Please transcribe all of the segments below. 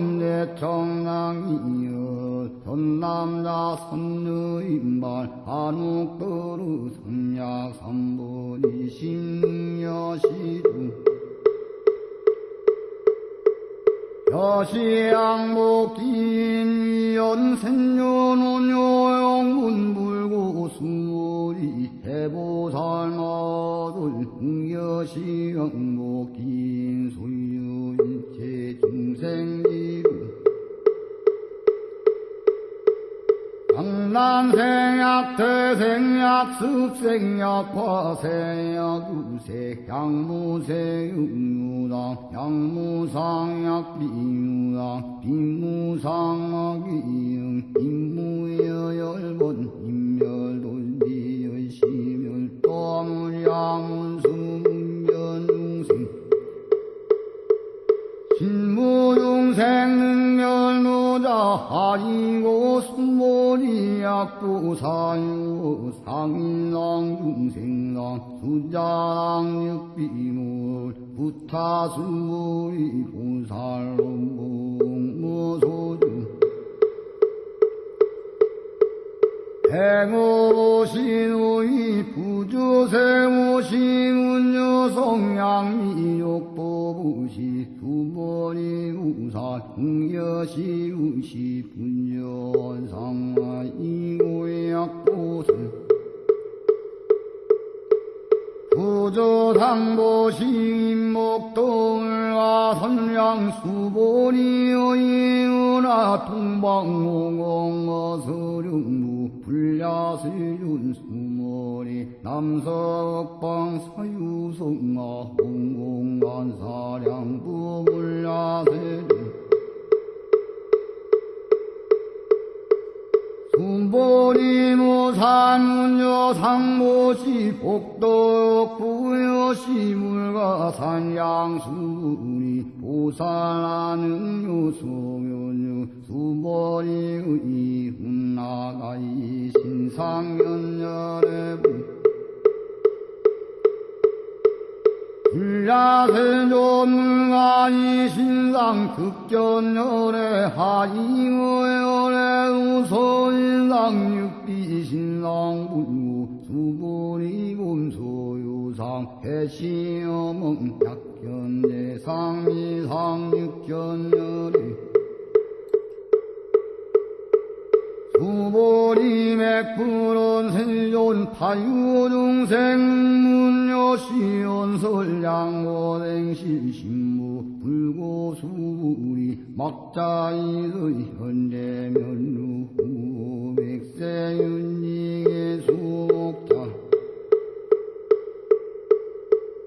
내 청랑이여. 전남자 선녀인발 한옥도루 삼약 삼보리 신여시주 여시양목긴 연생년원요영문불고 수리 해보살마들 흥여시양목긴 소유일체 중생지 강남생약 태생약 습생약 화생약 유색 양무색 육류당 양무상약 비유당 빈무상약 이응 임무여 열번 임멸돌리여 시멸 또물양문수 신무중생 능멸노자 하이고 수모리 약부사유 상인랑 중생랑 수자랑 육비물 부타수모리 보살롱봉 무소주 행오신의 부주세오시운여성양미욕보부시 두머리 우사 흥여시 우시 분연상마 이고약보슬 부조상보 시목동을와 선량수보리여이은하 동방홍어서령무 불야세윤수머리 남석방 사유성아 홍공간사량부 불야세륜 순보리무산운여 상모시 복덕 부여 시 물가 산 양수리 보살하는 요소면유 수보리의 훈나가이 신상연열의 불야세조물가이 신상 극견열의 하이어열의 우소인상 육비신상 불무 수보리 곰소유상 해시어멍 약견대상 이상 육견열의 수보리 맥푸른 세존 타유중생 문여시연설 양고생실 신무 불고수리 막자이의 현대면루 백 세윤리의 수목자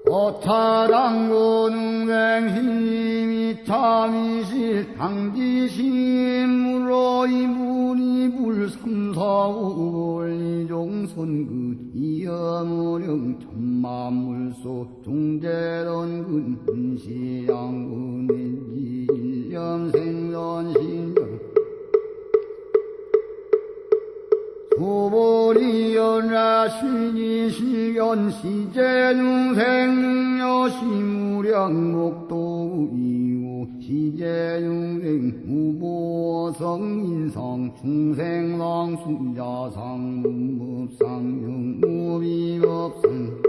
어타당고능생힘이 참이실 당지심으로 이문이 불삼사오올리종선 그 이어무령 천만물소 중대던 근시양근인지 일념생전신정 소보리 연라시니 시견 시제중생 여시무량 목도 이후 시제중생 무보성 인상 중생랑 수자상 문법상 영무비법상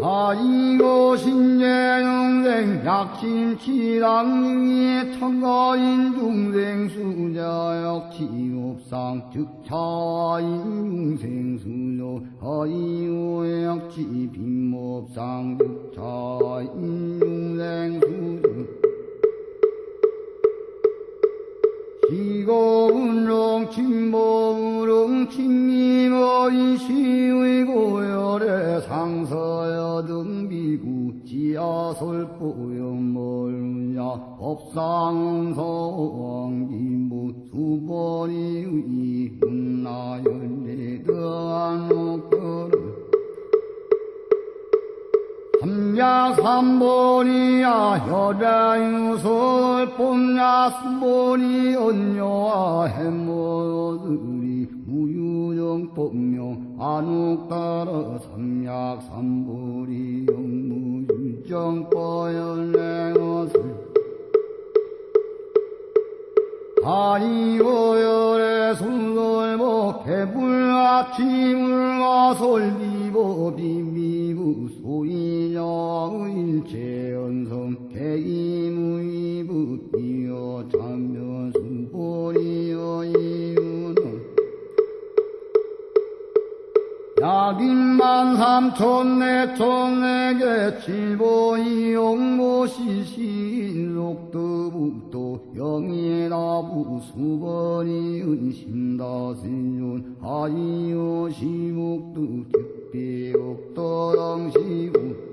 아이고 신재영생 약심치당위의 청가인 중생 수자역 지옥상 즉차인 중생 수조 아이고 약지 빈법상 즉차인 중생 수조 시고운롱 침모우롱 침미머이 시의 고열의 상서여 등비구 지하솔보염멀냐 법상서왕기무 수번이 운나열내 더한 옥거를 삼야 삼보리야 혈야유설 봄야스보리 언녀와 해모들이 무유정 법명 안옥따라 삼약 삼보리 영무유정 뻐연랭어슬 아이고열의 순돌목 개불 아침을 솔비보 비미부 소이녀의 일체연성 개이무이부 이어 참 약인만 삼천 내천 내게 칠보이 용 모시신 속도북도 영예나부 수번이 은심다신윤 아이요 시묵도 특비옥도랑시구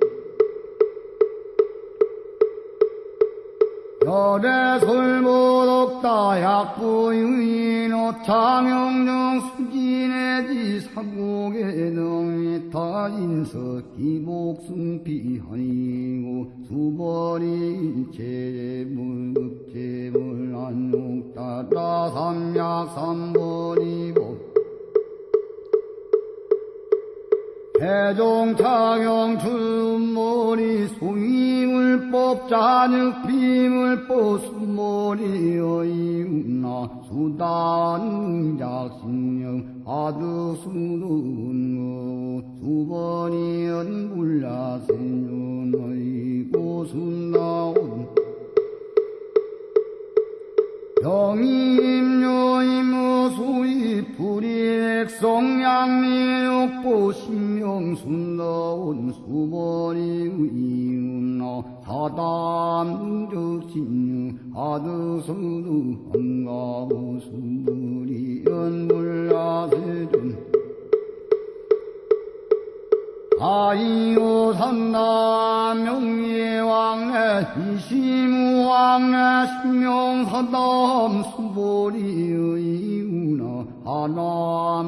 열의 솔보덕다 약부유인 오창영정 수진의지 사곡의 능이 타 인서 기복승 피하니고 수벌이 일체물급제물 안옥따라 삼약 삼벌이고 해종차경 출머리 소이물법 잔육비물법 수머리 어이운나 수단 작신령 아드수둔거 수번이 연불야신윤 어이고 순나온 영임요임무수이 불이액성양리욕보 신명순나온 수머리 의윤나 사담적신유 수물이 연불야세준 아이오 산나 명예왕래 이시무왕래 신명사담 수보리의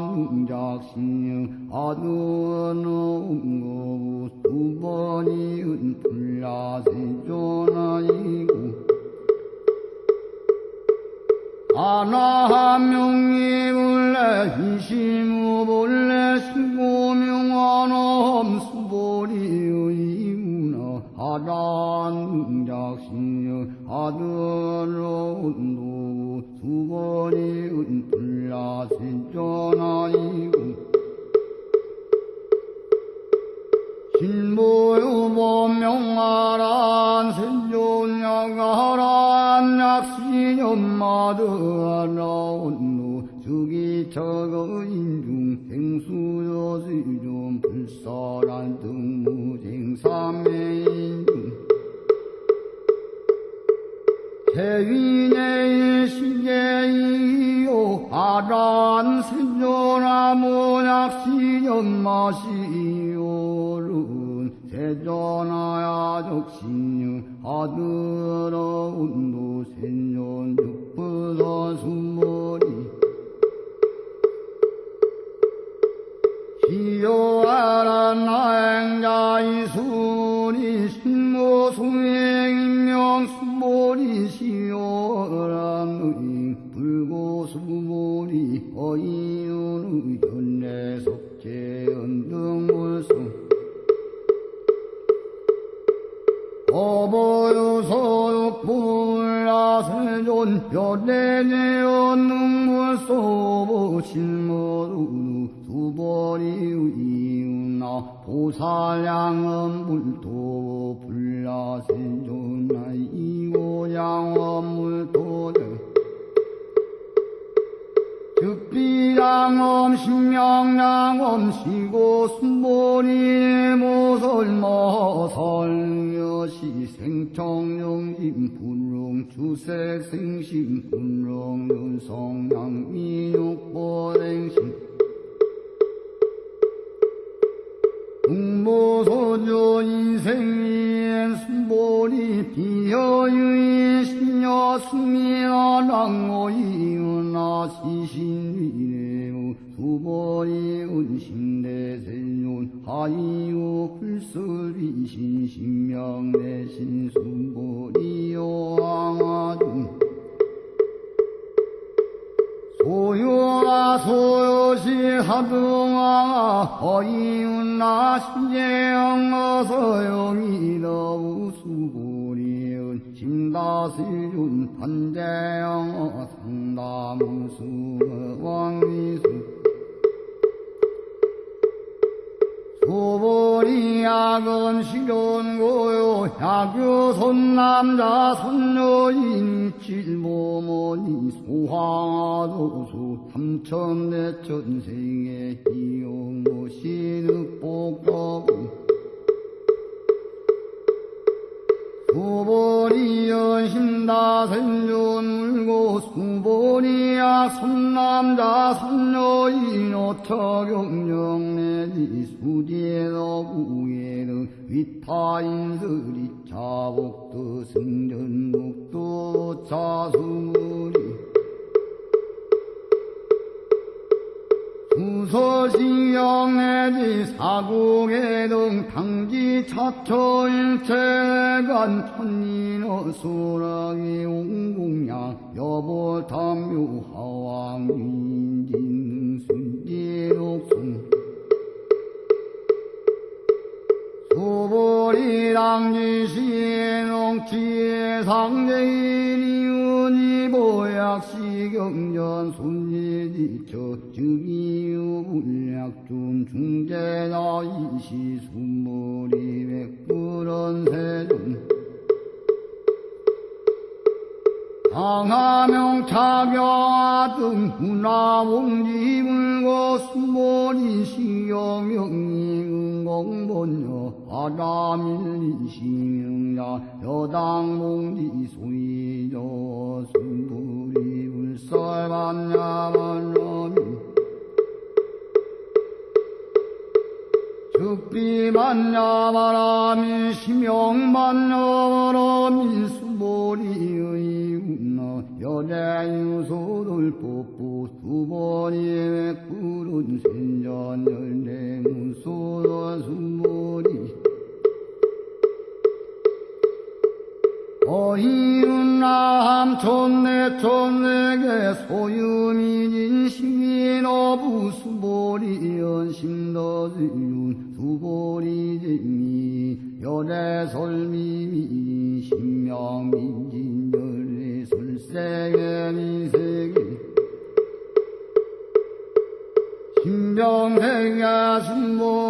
하남작신영 아드원음고 수번이은 불야세존아이고 하나명이불래 이시무불래 신고명하남 수보리의 하란작신여 아들론도 수보리은 불야세존아이 약은 실현고요. 야교 손남자 손녀인 칠모모니 소황아도수 삼천내천생의 이용모 신흑복거 수보리 연심다생존 물고 수보리야 손남자 손녀인 오처경령내지 수디에너구에는 위타인스리 자복도 승전복도 자수리 수서시영내지 사국에등 당지 차초일체간 천인어 소랑이 옹공양 여보탐묘 하왕인진 순지옥순 소보리랑지시농치의 상대인이은이 보약시경전 손예지처 즉이유 불약준 중재나 이시 순머리 백불원 세존 강하명 차경아 등 훈화봉지 물고 수모리 시경명리 응공본여 바람일리 시명야 여당봉지 소이저 순불이 불설반야만러미 즉비만야바람이 심영만여바람이 수보리의 운나 여대유소를 뽑고 수보리의 푸른 생전 열대문소라 수보리 어이운나 함촌내 촌내게 소유미진 시민어부 수보리 연심너지윤 수보리 재미 열애설미미 신명민진 열애설세계 미세계 신병생야 순보리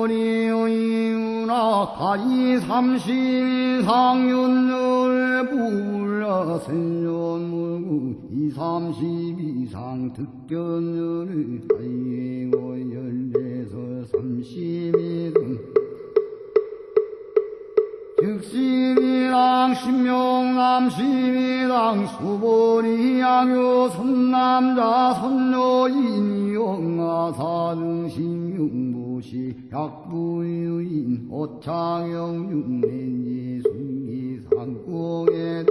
삼십 이상 윤열 불라 생존물구 이삼십 이상 득견열을 다이고 열대서 삼십이등 신양 신명남 신이당 수보리 양요 선남자 선녀인 영아사능 신용 부시 약부유인 오창영 육내지 숭기 상공에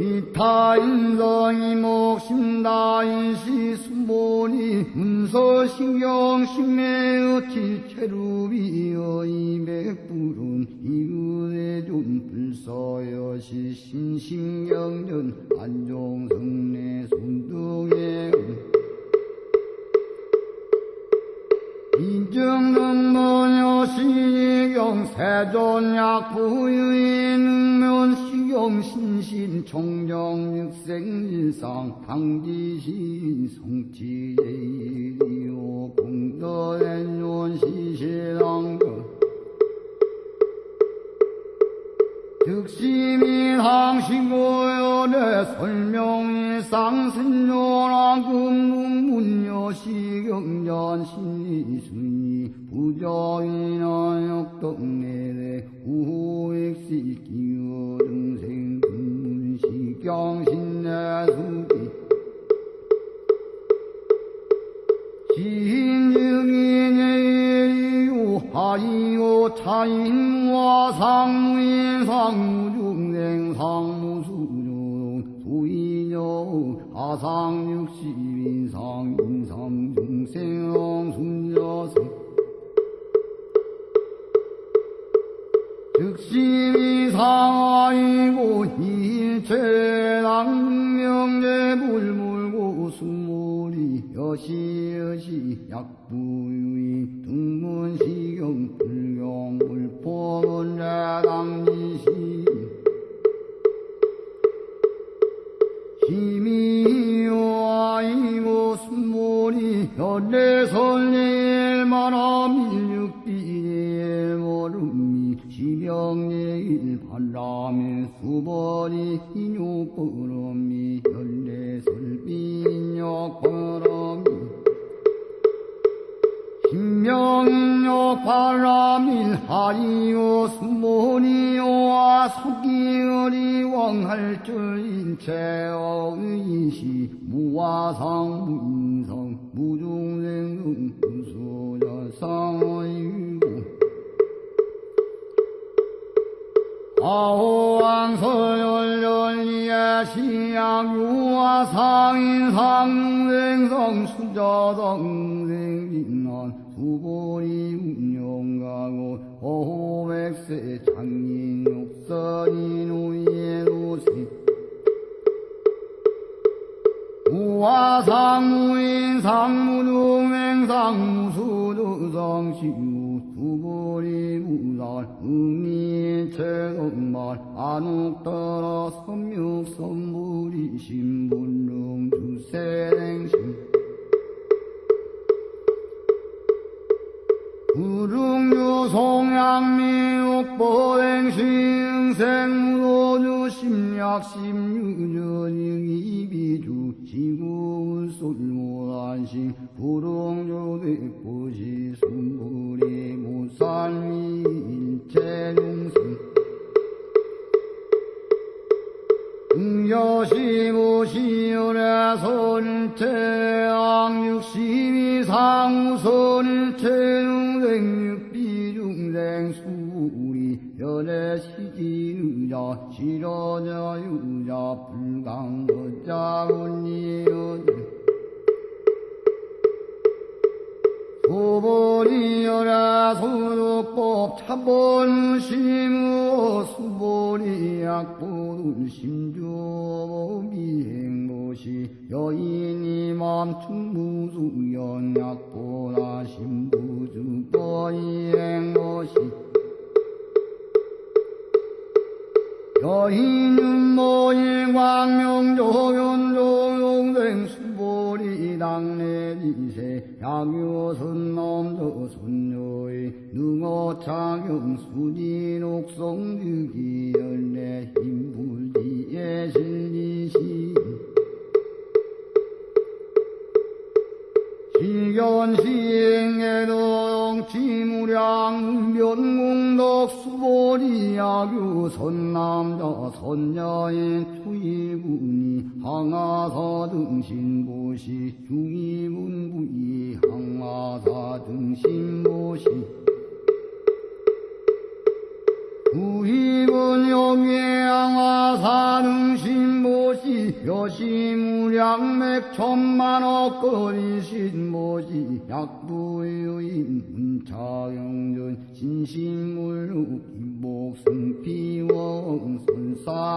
이타인성이 목심다인시 수보니 문서신경 신매의 지체루비여 이백불은 이은혜존 불서여시 신신경전 안종성내 손등에 인정는 모녀 시경 세존약부유인 능면 시경 신신 총정 육생일상 강지신 성지예이요. 공덕의 시시랑거 득심이 항시고연의 설명이 쌍신요랑 금문문여 시경전 신이순이 부정이나 역덕내래 우호액시 기어 등생 금문시경신내수기 지인증인의 하이오 차인와 상무인 상무중생 상무수종 수인여 아상육십인 상인삼중생 순여생 즉심이 상하이고 일체당명제 물물고 수물이 여시여시 약부유인 등문시경 불경 불법은 자당지시 힘이요 아이고 순물이 연례설례일만하 밀육비의 모름 이 지병예일 바람의 수벌이 인욕버럼이 연례설비인욕버럼이 신명인욕 바람일 하리오 수모니오와 속기어리 왕할줄 인 체어의시 무화상 무인성 무중생금 무소자상의 아호왕서열열리에 시양유와 상인상생성 수자성생진난 수보리 운영가고 어호백세 장인 육선이 노예도시 우화상무인 상무중행 상 무수두성 시우 수보리 무살 음이체건말. 안옥따라 섬육선물이 신 분릉 주세랭신 구릉유 송양미옥보행시응생무도주 심약심유전이비주 지구솔모란시 구릉조대포시 순불이 무살미 일체중생 여시무시열의 선일체앙육십이 상우선일체 중생육비중생 수리 연애시지유자 실어자유자 불강거자운이여 수보리여라 수도법 차본 심우 수보리 약보를 심주 미행모시 여인이 맘충 무수연 약보나 심부주보 이행모시 여인은 모이 광명조 연조 용생 수보리 당내지세 양요선 남도 손녀의 능어창영 수진옥성주기 열내 힘불지의 실리시. 시견시행에동 지무량 변공도 동덕 수보리 야규 선남자 선녀인 투이분이 항아사 등신보시 중이문부이 항아사 등신보시 구입은 영예양화 사능신모시 여시무량맥 천만억 거리신 모시 약부유인 문차영전 신신물루 김복승피왕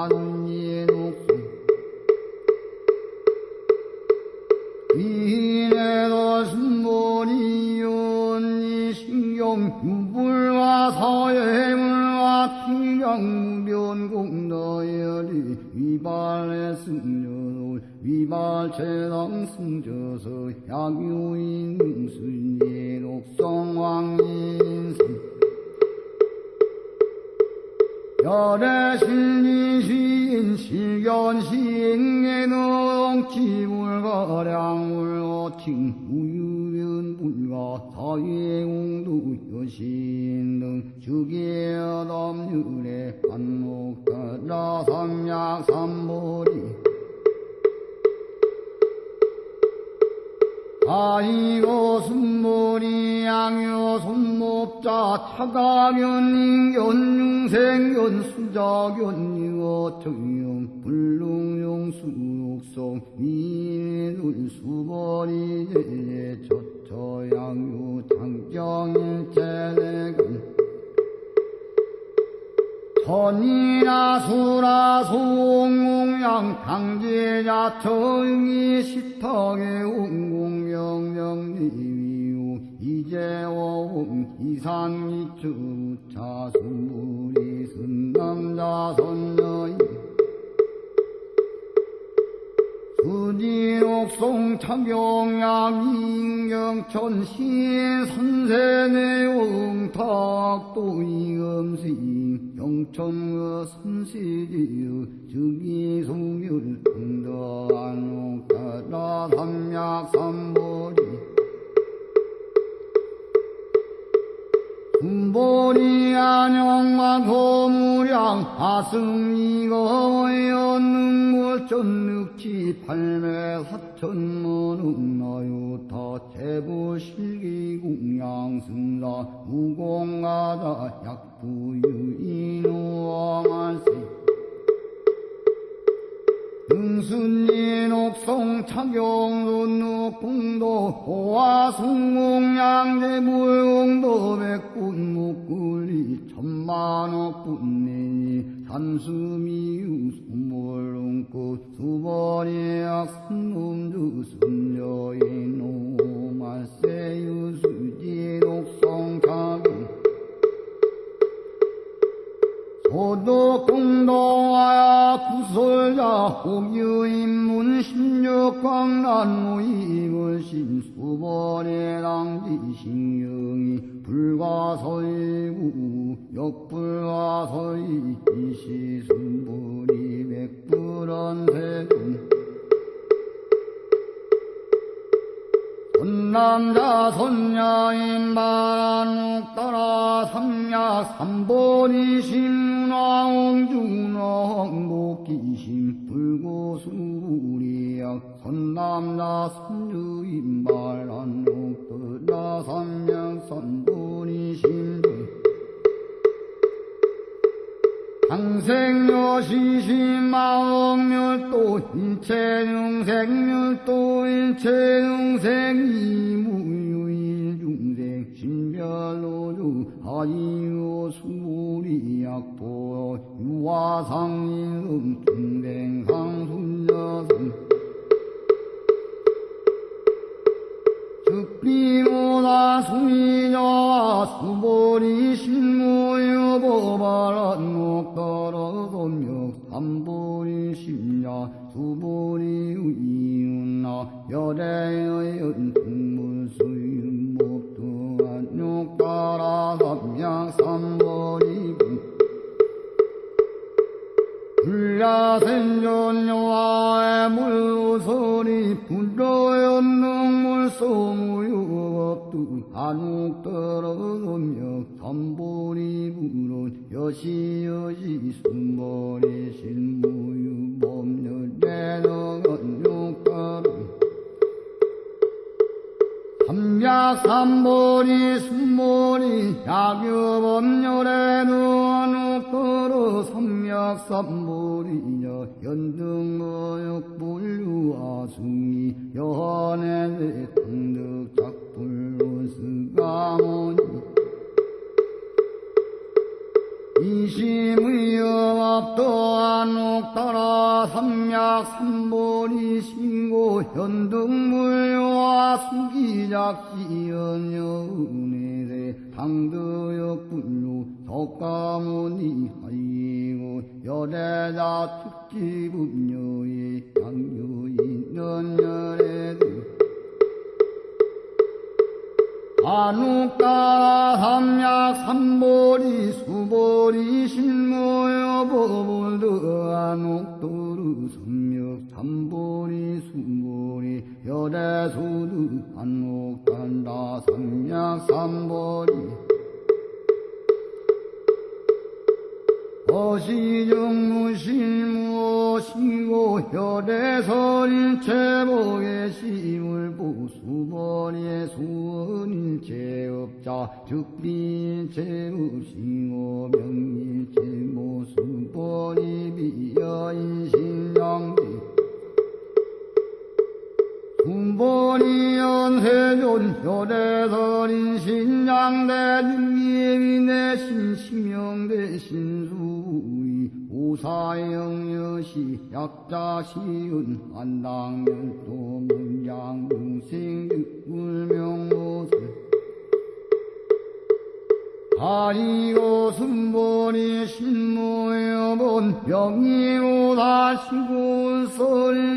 선산예녹 수 위인에도 순모리연이 신경 유불과 서예물과 피경변공너열이 위발의 승려도 위발체당 승저서 약유인 능순예 녹성왕인승 실리시인 실견시행에는 지물가량물어 칭 우유변불과 사회공도 여신 등 주계담률의 반목가라 삼약 삼보리 아이고 순모리 양요 손목자 차가견 인견 융생견 수자견 이어 청용 불능용 수육성 위인을 수버리 제제 저처 양요 장정일체내간 천이나 수라 송공양 강제자 청이 시탁의 웅공명령리위우 이재원 이상이추 차순물이 선남자 선녀인 수지옥송 창경양 인경천 시의 선세내용 탁도 이음시 영천의 선시지의 즉이송율 등더안옥다라 삼약삼보리 군보리 안영만 고무량 하승이거연능골 전늑지 팔매 사천문웅 나유타 제부실기궁양 승사 무공가자 약부유인호왕할세 응순이 녹성 차경론노 공도 호화 숭공양제 무용도 백군 목굴리 천만억 분내니 삼수미유 수몰롱꽃 수벌이 악순놈주 순여인 오말세 유 수지 녹성 차경 소독공동하야 구설자 홍유인문 신력광란무임을 신수벌의 당지신경이 불과서이구 역불과서이 이시순불이 백불언세 군 선남자 선녀인 바란옥 따라 삼약 삼보리 신왕중왕 복기신 불고수리약 선남자 선주인 바란옥 따라 삼약 신중 항생여시신마억멸도 일체용생멸도 일체용생이무유일중생 신별로주 하이요 수리약보 유화상인음 중생상순여승 즉비모다 수미녀와 수보리 신무여 보바란 목떨어서며 삼보리 심야 수보리 이윤나 열애의 연풍물수윤 목두 안욕따라 삼양 삼보리 불야생존여와의 물소리 불러연능물 소무유업두 한옥 떨어서며 삼보리 부 여시여시 순머리 신무유 법률 내너건 육가름 삼약삼보리 순모리 약유법률에 누워놓고로 삼약삼보리여 연등어역불류아숭이 여한의 당득작불로스가모니 이심의여압도안 옥따라 삼약삼보리 신고 현등물와 수기작시연여 은혜대 당도역분류 덕가모니 하이고 여대자 특기분녀의 양유인 연열애들 안옥따라 삼약 삼보리 수보리 신모여 법을드 안옥도르 삼역 삼보리 수보리 여대수드 안옥단다 삼약 삼보리 어시정무실무시고 혈대설일체복의 시물보수벌의 수원일체업자 즉비일체없이고 명일체모수벌이 비여인신양비 군본이 연세존 혈대설인 신양대중예위내 신심영대 신수의 오사영여시 약자시은 안당열도 문양중생 육불명모세 하이고 순본이 신모여본 명의오다시고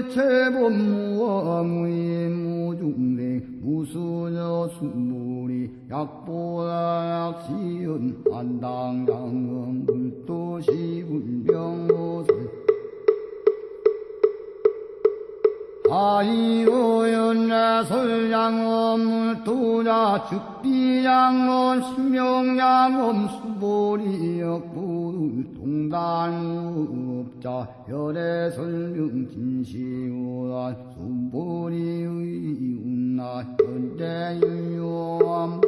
설체본무와 무인무중대 무수저 순본이 약보다 약시은 안당장은 물도시 불병모세. 아이오연나 설양엄 물도자 즉 비양엄 신명양엄 수보리역부를 동단무업자 열애설명 진시오라 수보리의 운나 현대유요암부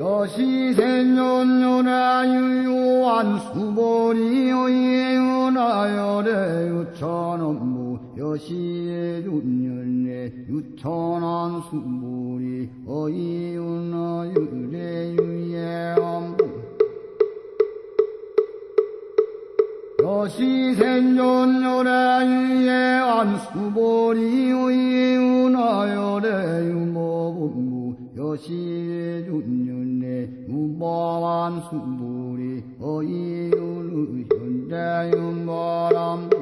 여시생년요나 유요한 수보리의 은하열의 유천업무 여시의 윤열의 유천한 수보리 어이윤하 유래 유예암부. 여시생존열의 유예한 수보리 의윤하열의 유모본무 여시의 윤년의 유보한 수보리 어이윤의 현대 윤바람부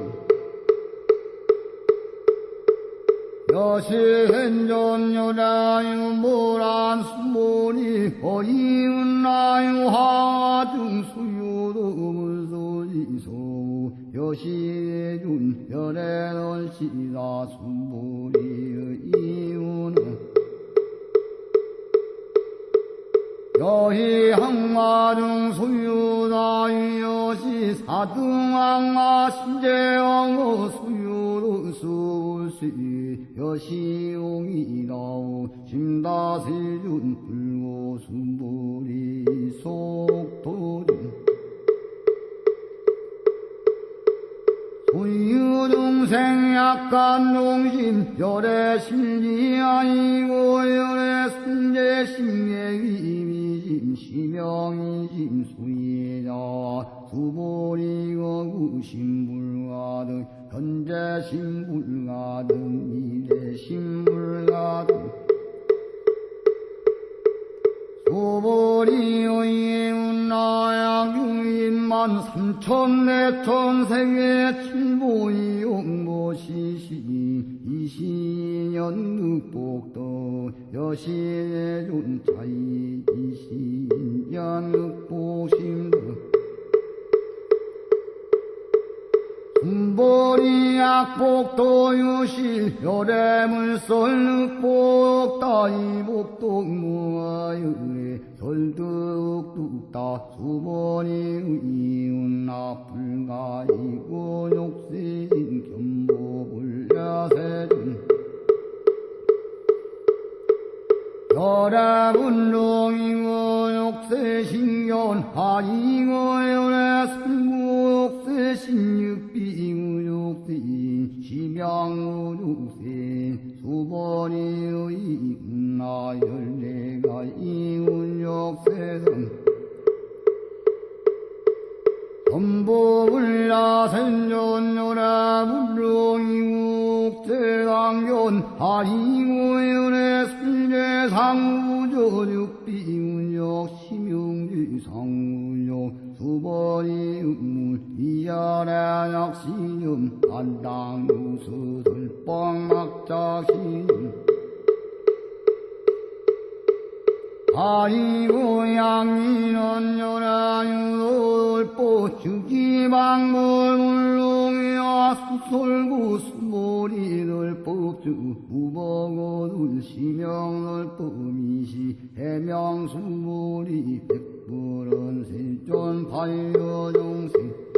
여시행전여라유 모란 수모니 어이은나유 하중 수유도물소지소 여시준 열애널시다 수모리의 이유는 여희 항마중 수유다유여시 사등항마 신재왕어 수유로 수시 여시용이다오 심다세준 불고 순보리 속도리 소유동생 약간 농심 열애 심리 아니고 열애 순재 심예위미심 시명이심 수예자 수보리고 구심불가등 현재 심불가등 미래 심불가등 소보리의 나야경인만 삼천 내천 세계 칠보이 용보시시 이시년 늑복도 여시의 존차이 이시년 늑복심도 순보리 약복도 유시 열애물설 늑복 따이복도 무아유에 혈득뚝다 수번이 이웃나 불가이고 욕신 견보불야세준 혈액운동이고 욕세신견 하이고 열애승구욕세신육비구 욕세 심양우 육세 수번이 이웃나 열내가 이웃욕세등 전보불라 생존요라 물롱이국제당견 하이고연의 술제상우조육비운역 심용지상우역 수번이 음물 이하라 약시음 안당유수들 뻥막자시음 아이고 양이는 요라유돌보 주기방물 물롱이야 수솔구 수모리들 법주 우버고들 시명들 범이시 해명수모리 백불은 세존 반려종생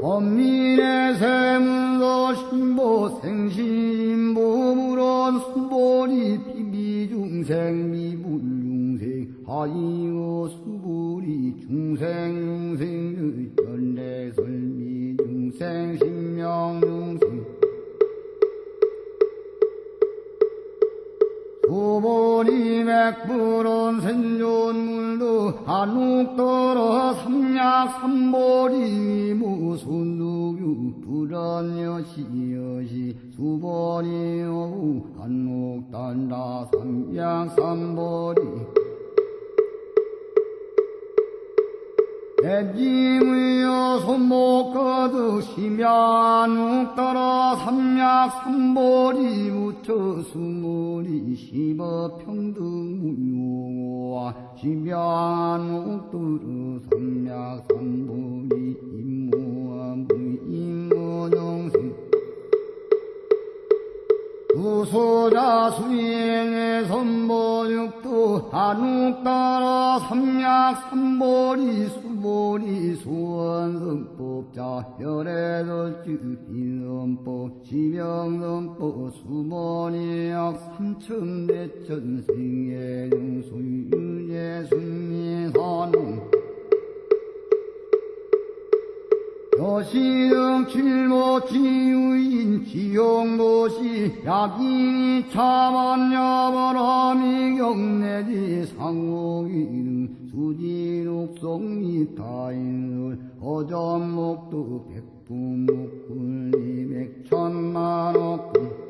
범민의 세문서 신보 생신보물원 수보리 비비중생 미불중생 하이오 수보리 중생중생의 연례설미중생 신명중생 수보리 맥불원 생존물도 한옥더러 삼약 삼보리 무순두규 불안여시여시 오후 한옥단다 삼약 삼보리 대지무여 손목 거두 심야누 따라 삼약 삼보리 무처 수모리 시버 평등무용와 심야누 뚜르 삼약 삼보리 임무와 무임무정생 우소자 수행의 선보육도 한욱 따라 삼약 삼보리 수 보리 수원성법자 혈애설주 인선법 지명선법 수보리약 삼천대천생의 용수유예 순미산웅 여시등 칠모치유인 지용도시 약이 차만여바람이 경내지 상옥이등 수지옥성미 타인을 어전목도 백부목굴리 백천만옥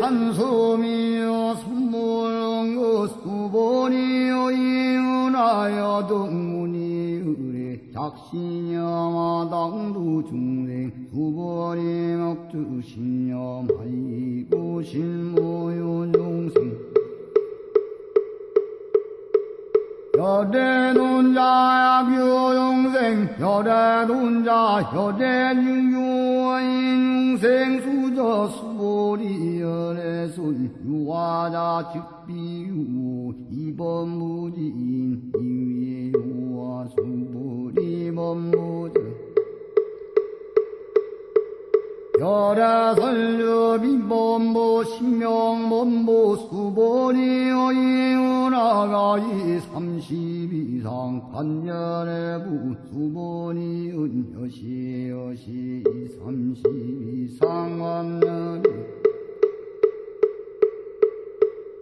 대지산수미여 선물응그 수보니여 이은하여 등문이 의뢰 작신여 마당두 중생 수보니 먹주 신념하이고 실무요 중생 여대 논자 약유용생 여대 논자 여대 유유인 용생 수저 수보리 열애손 유화자 즉비유 이번 무지인 이위의 유화 수보리 법무자 열애설류비 범보 신명범보 수보리여 이은하가이 삼십이상 반열의 부 수보리은 여시여시 삼십이상 완열이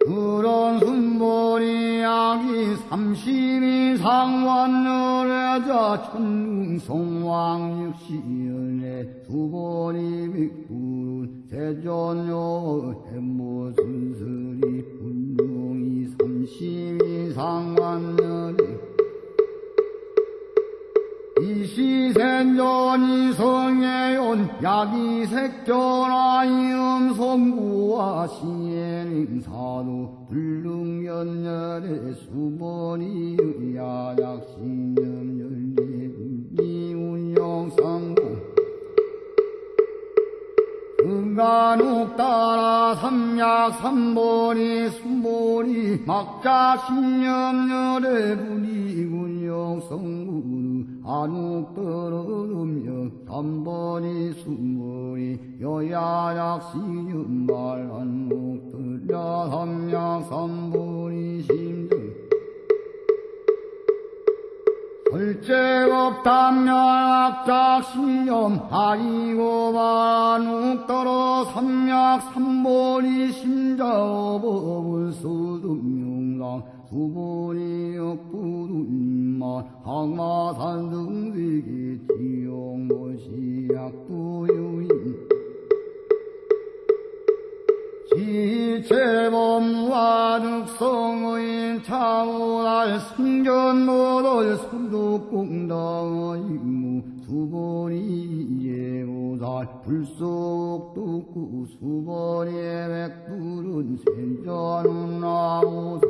그런 순보리 약이 삼십이상 완열의자 천궁성왕 육시연의 수보리 백불은 세존요 해모순슬이 분룡이 삼십이상 완열이 이시생전이 성애온 야기색전하이 음 성구와 시행사도 불능연열의 수번이 야약신념 열리분이 운영상고 불간옥 따라 삼약 삼보리 순보리 막자 신념열의 분이군영 성 구루 안옥 떨어오며 삼보리 순보리 여야약 시념말 안옥 들려 삼약 삼보리 심정 설제업 담약작신념 아이고 반욱 떨어 삼약 삼보리 심자업을 수dum용랑 수보리 역부둔만 항마산 등세계 지용모시약두유인 지체범무아득성의 차오날 승전모돌 순두공당의 수보리 예우살 불속두구 수보리의 백불은 센전은 나무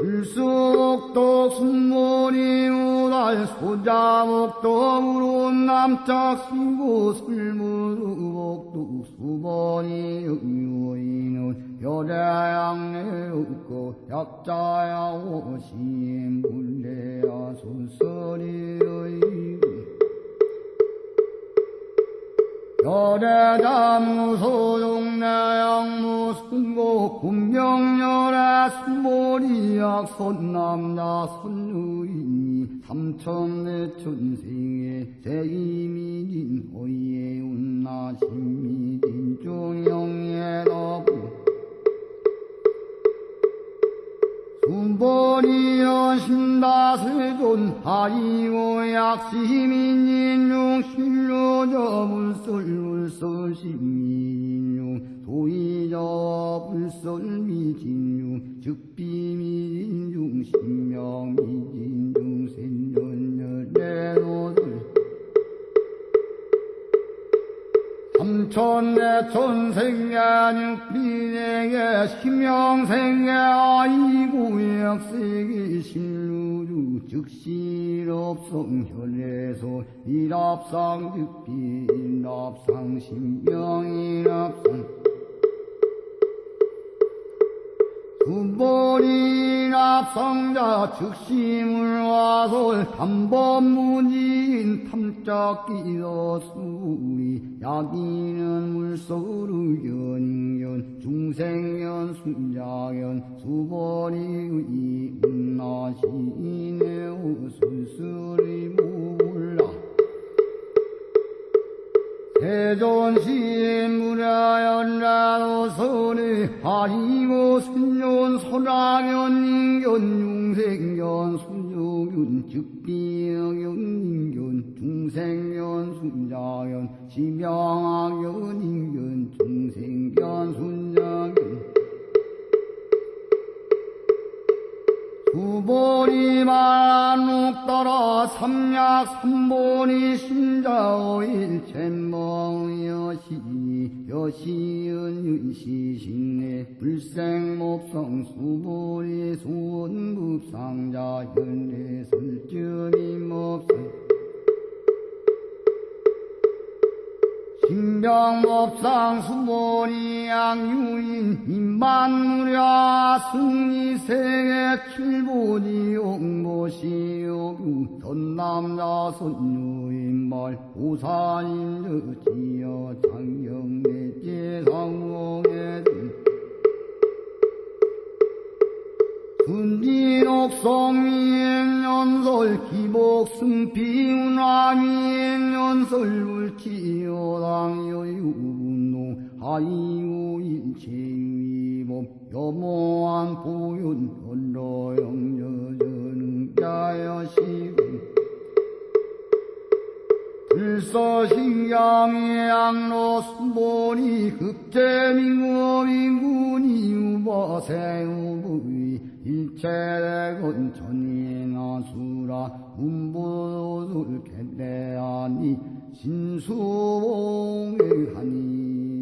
술 불쑥도 순모리 우달 소자목도 우론 남짝시고 술무르복도 수번이 유인은 여자양내 없고 약자야 오심 불레야 순서리의 여대다무 소동내양무 순고 군명열의 순보리약 손남자 손유인이 삼천내 천생의 제이미진 호예 운나 신미진 중영의 너부 신다세존 하이오 약시민인용 신료저 불설불설 신민용 도의저 불설미진용 즉비미진중 신명미진중 센전열내노 삼천내 천생야 육 비내게 심영생에 아이고 약세계 신루주 혈례소 일합상 즉비 일합상 신명일합상 군보리 납성자 즉심을 와솔 탐범무지인 탐짝기도 수리 야기는 물소루 연인견 중생견 순자견 수보리 이운나시네 우술술이 몰라 대존신 무라연라도 선에 아이고 순yon 소라견 인견 중생견 순yo균 즉비견 인견 중생견 순자견 지명학견 인견 중생견 순자견 두보리 만옥 따라 삼약 삼보리 심자오일 잼멍 여시 여시은 윤시신내 불생목성 수보리 수원급상자 설전이 몹성 신병법상 수보리 양유인 인반무랴 승리 세계 칠보지 옥모시오구 전남자 선유인말 우산인 저지여 장경내 제상봉에 군진옥성미행연설 기복승피운왕미행연설 울치여당여유분노 하이오 인체위법 여모한 보윤 언로영여전응자여시군 불서신경의 양로 순보리 급제민구민군이 우버세우부이 일체대건 전인아수라 문보술 개대하니 신수봉의 하니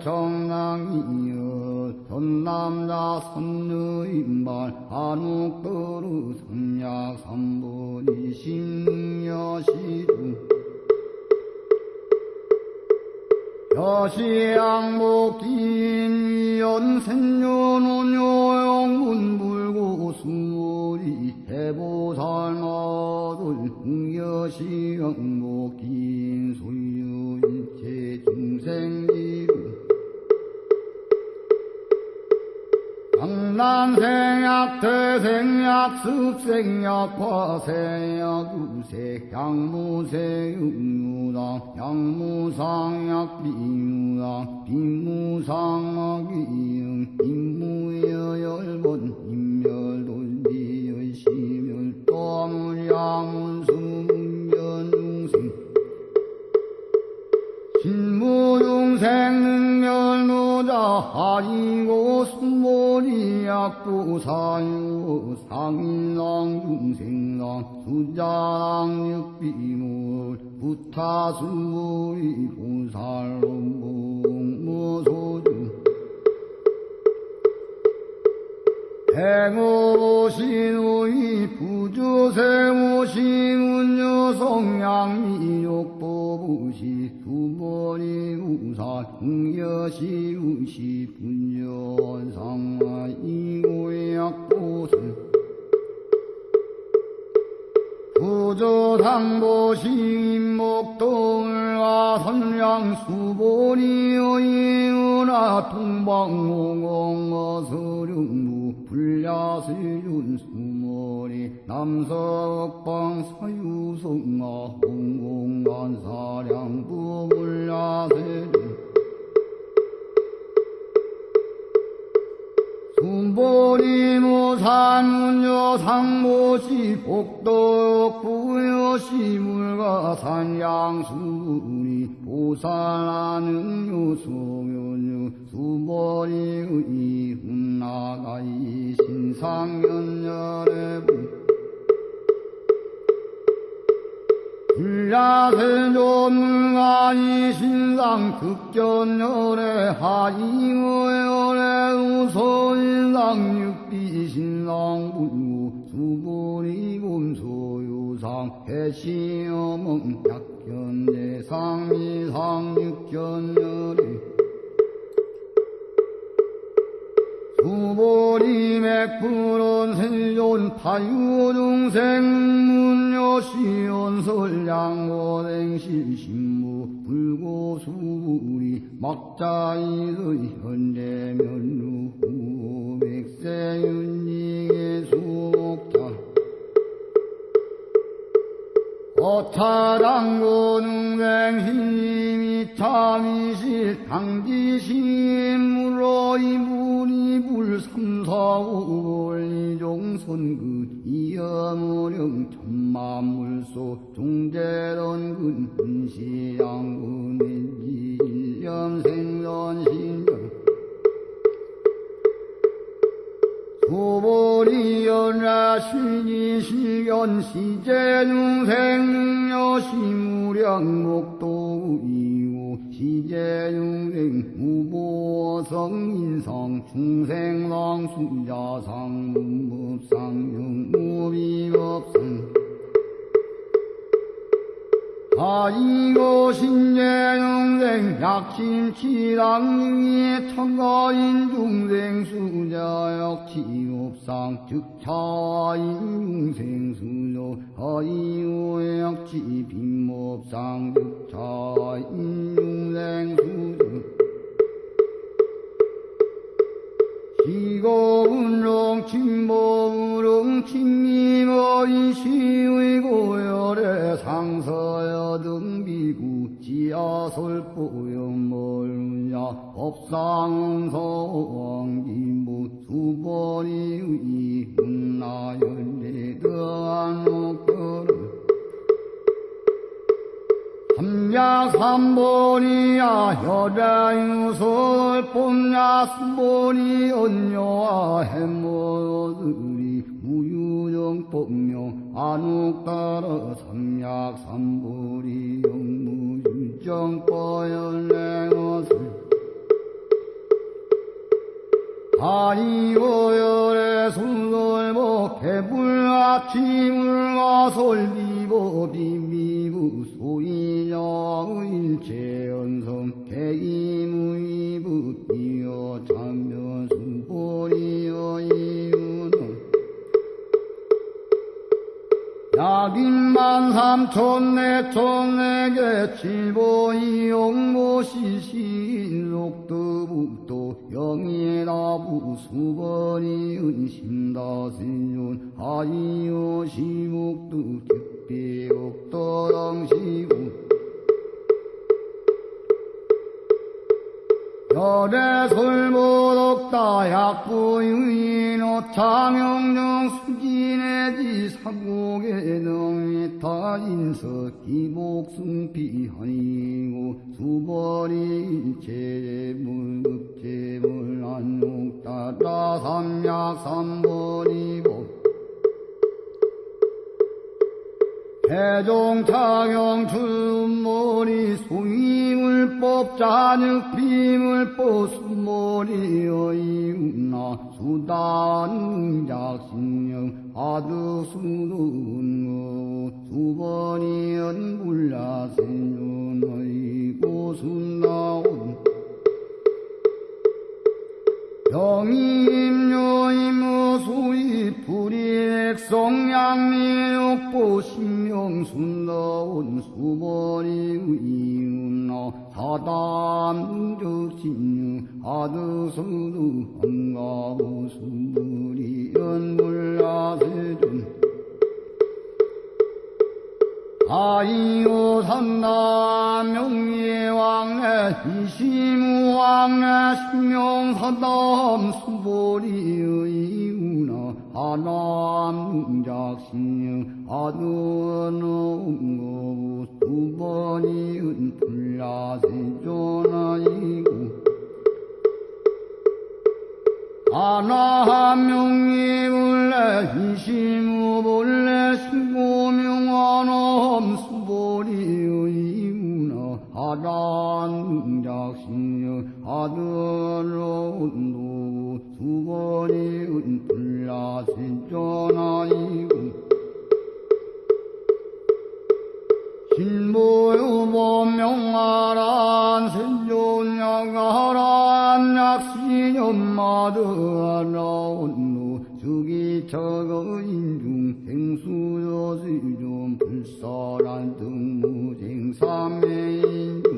청랑이여 전남자 선느인발 한옥도루 삼약 삼보리 심여시주 여시양목긴 연생년운요영문 불고 수리 해보살마들 흥여시양목긴 소유일체 중생지 루 강남생약 태생약 습생약 화생약 유색 양 무색 육류당 양무상약 비유당 빈무상약 이응 임무여 열번 임멸돌비여 시멸 또물양문수 신무중생 능멸노자 하이고 순모리 약부사유 상인랑 중생랑 수자랑 육비물 부타수모리 보살롱봉 무소주 행오신의 부주세오시운여성양미욕보부시 두머리 우사 흥여시 우시 분연상마 이고약보슬 부조상보 시목동을와 선량수보리여이은하 동방홍어서령무 불야세윤 수머리 남석방 사유성아 홍공간사량부 불야세륜 순보리 무산운여 상모시 복덕 부여 시 물가산 양수리 보살하는 요소면유 수보리의 훈나가이 신상연열의 불야세조물가이 신상 극견열의 하이어열의 수보리 곰소유상 해시어멍 약견대상 미상 육견열의 수보리 맥푸른 세존 타유중생 문여시연설 양고댕실 신무 불고수리 막자이의 현대면루 백 세윤리의 수목자 어타당고능생힘이 참이실 당지심물로 이문이 불삼사오월리종선그 이여무령 천만물소 종대론근 근시양근인지 일념생전신 구보리연라신이시견 시제중생여시무량목도이오 시제중생 무보성인성 중생랑 수자상 문법상 영무비법상 아이고 신재영생 약심치당위의 청가인 중생 수자역 지옥상 즉차인 중생 수조 아이고 약지 빈법상 즉차인 중생 수조 시고운롱 침모우롱 침미머리 시의 고열에 상서여 등비구 지하솔보염멀냐? 법상서왕기무 수번이 이문나열내 더안옥거를 삼야 삼보리야 혈야유설 봄야 수보리 언녀와 해모들이 무유정 법명 안옥 따라 삼약 삼보리 영무유정 뻐연행어슬. 아이고열의 순돌보 개불 아침을 가솔비보 비 불야세존아이고 신모유보명하란 생존양하란 약신연마드하나온노 주기처거 인중 행수여시좀 불설한 등무쟁삼매인중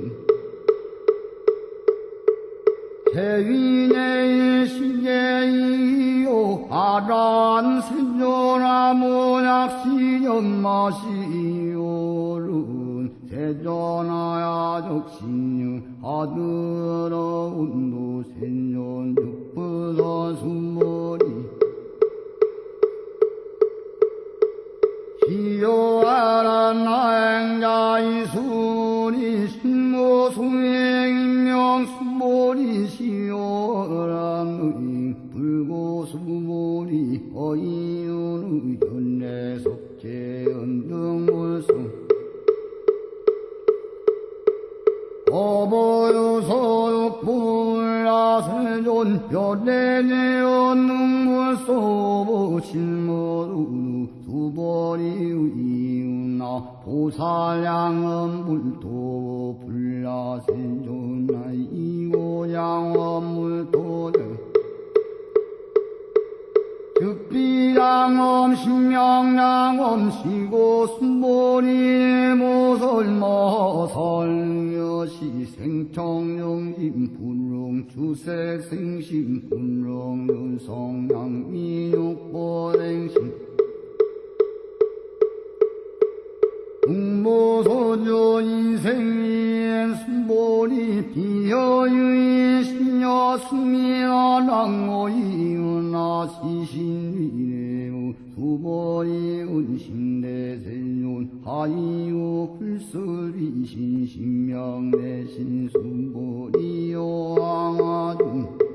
대위내의 시계이요 아란 세존아모약시연마시요른 세존아야 적신유 아들어 운도 생존 육부서 수머리 이요아란 안가이순이 신모송행명수모리시오란의 불고수모리 어이윤의 현내석재연등물성. 어버유소육불라세존 현내내연능물소보실모루 이웃나 보살양은 물도 불라 세존나 이고양은 물도대 득비랑엄 신명랑엄 시고 순보리 모설모 설여시 생청령임 분롱 주색 생심 분롱 윤성양 미육보랭심 국모소조 인생이엔 순보리 비여유인 신여 승리나랑오이은나 시신위레우 수보리 은신대세윤 하이유 불설이 신 신명대신 순보리 요왕아중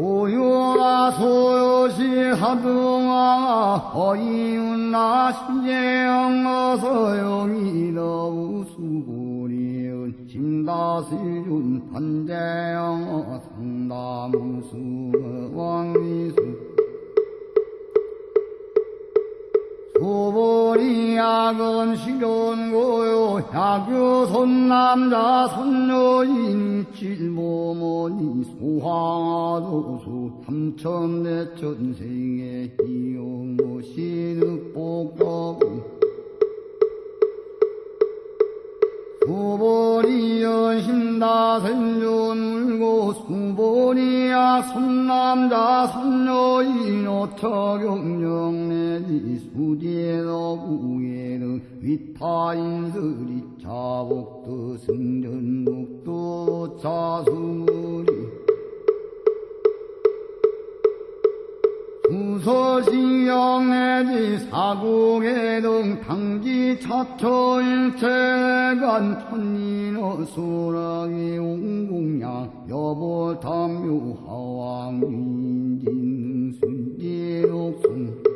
소유아 소요시 하등아 허이운나 신재영 어서영이러우 수고리은 심다시준 판재영 상담수 왕리수 약은 실현고요. 야교 손남자 손녀인 칠모모니 소황아도수 삼천대천생의 이용모 신흑복거부 수보리 연심다생존 물고 수보리야 손남자 손녀인 오처경령내지 수디에너구에는 위타인들이 자복도 승전복도 자수리 수서시영내지 사국에등 당지 차초일체간 천인어 소랑이 옹공양 여보 담요 하왕인진 순지옥순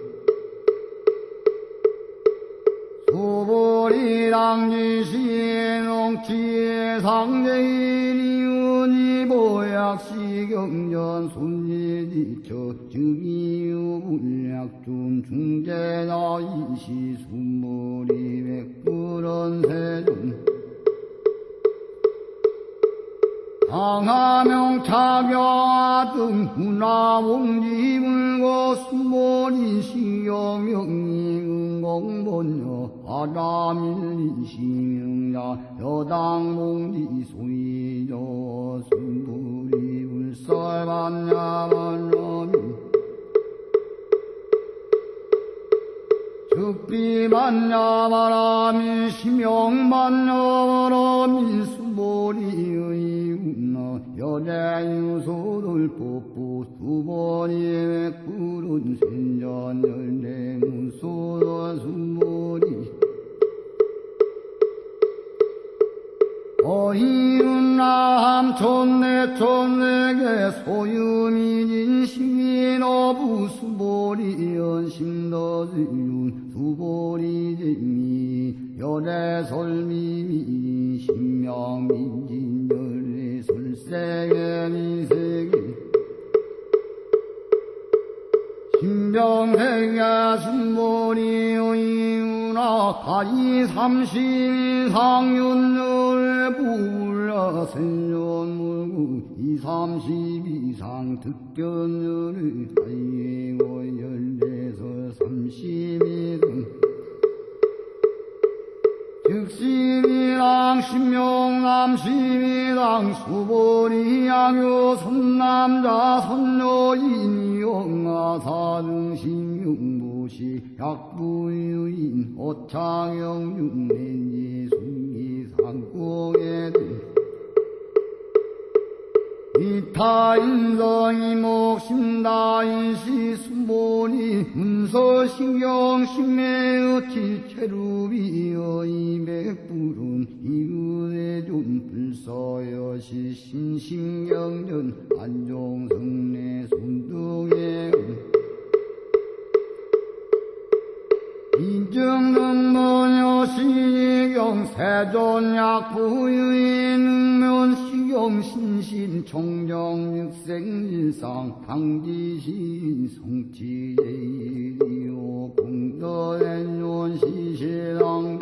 소보리랑지시농치의 상대인이은이 보약시경전 손예지처 즉이유 불약준 중재나 이시 순보리 백불원 세존 강하명 차경아 등 훈화봉지 물고 수모리 시경명리 은공본여 바람일리 시명야 여당봉지 소이저 순부리 불설반야만러미 즉비만야바람이 심영만여바람이 수보리의 운나 여자유소를 뽑고 수보리의 푸른 생전 열대문 소라 수보리 어이운나 함촌내 촌내게 소유미진 시민어부 수보리 연심너지윤 수보리 재미 열애설미미 신명민진 열애설세계 미세계 신병생야 순보리 의우나 가이 삼십 상윤열 불라 생년물구 이삼십 이상 득견열을 하이고 열대서 삼십이등 즉시이랑 신명남 시미당 수보리 양요 선남자 선녀인 영아 사등 신용 보시 약부유인 오창영 육내지 순기 상공에들 이타인성이 목심다인시 수보니 문서신경 신매의 체루비여 이백불은 이은혜존 불서여시 신신경전 안종성내 손등에 인정는 모녀 시경 세존약 부유인 능면 시경 신경 신신 총정육생일상 강지신 성지예이요 공덕행론 시시랑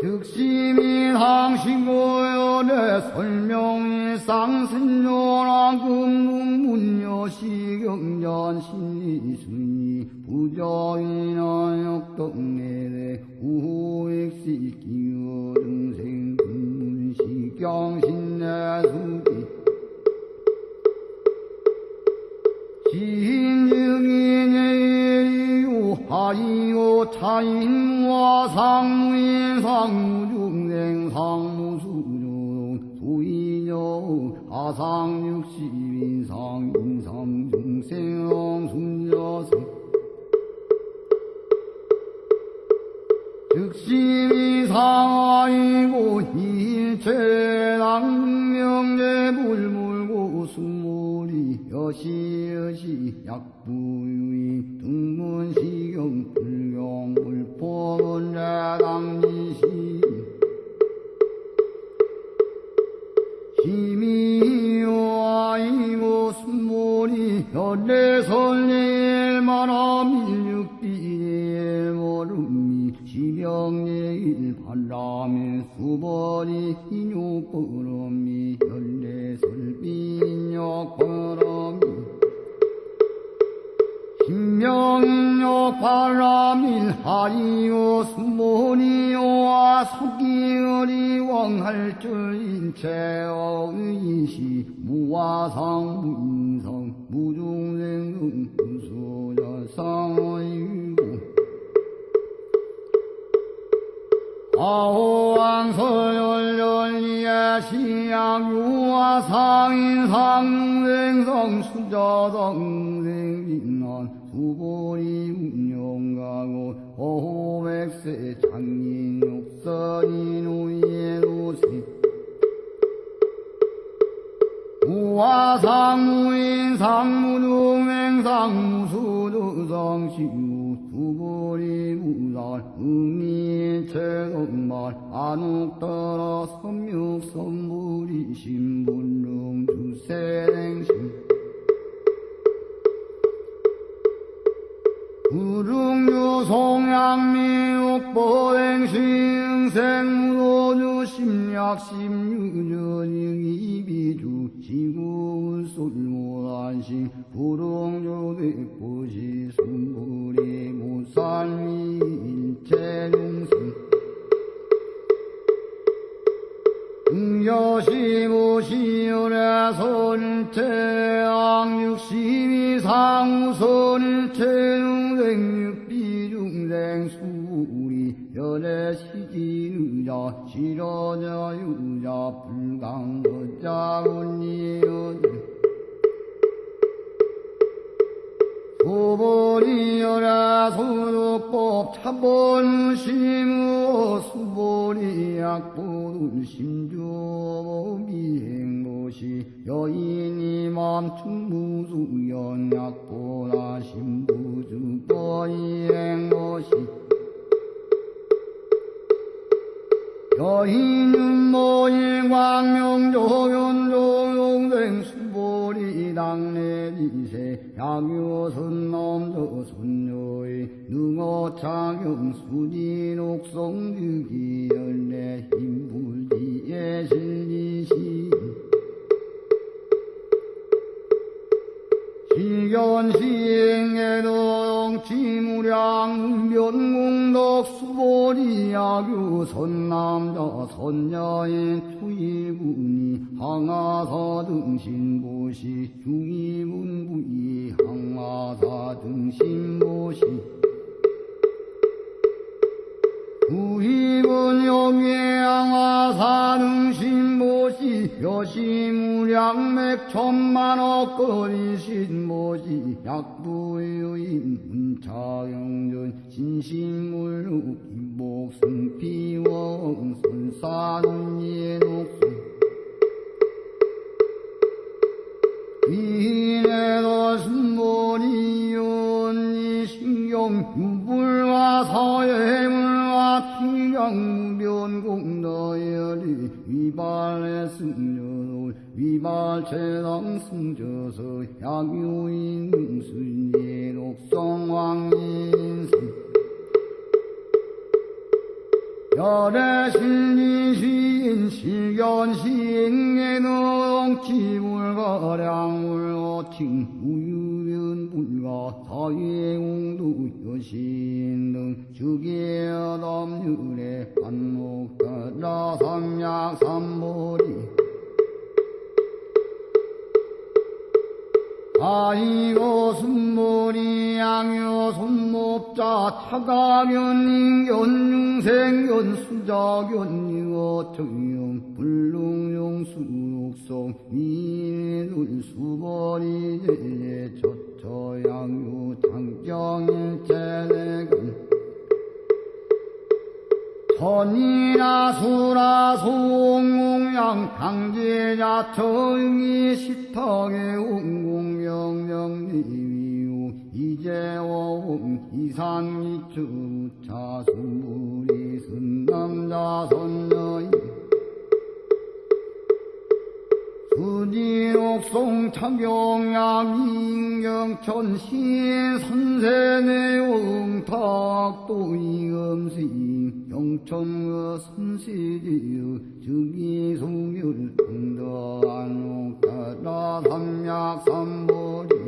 득심이 항신고연의 설명이 쌍신요랑 금문문여 시경전 신이순이 부정이나 역덕내대 우호액시 기어 등생 금문 시경신내수기 지인증인의유 하이오 차인와 상무인 상무중생 상무수종 수인여 하상육십인 상인삼중생 순여생 즉심이 상하이고 일체당명제 물물고 수물이 여시여시 약부유인 등문시경 불경 불법은 자당지시 힘이요 아이고 순물이 연례설례만하 밀육비 인 진옥성득이 연내 힘불지에 실리시. 시견시행에동 지무량 면공덕 수보리 야규 선남자 선녀의 투이분이 항하사 등신보시 중이분 부이 항하사 등신보시 등신보시 여시무량맥 천만억 거리신보시 약부유인 문차영전 신신물로 김복승피왕 선사는예녹 수 위인에도 순보리연이 신경 유불과 서예물과 티경변공너열 위발의 승려도 위발체당 승저서 약유인 능순예 독성왕인승 열애실리시인 실견시행예능 지불가량물어 칭 우유변불가 사회공도 여신 등 주계담률에 반목가라 삼약 삼보리 아이고 순머리 양요 손목자 차가견 인견 융생견 수자견 이어 청용 불능용 수육성 미눈 수머리 제제 저처 양요 장정일체 내근 천이나 수라 송공양 강제자 청이 시탁의 웅공명령리위우 이재원 이상이주 자수무리 선남자 선녀인 수지옥송 창경양 인경천 시인 선세내용 탁도 이음시 영천의 선시지의 즉이송율 등더안옥다라 삼약삼보리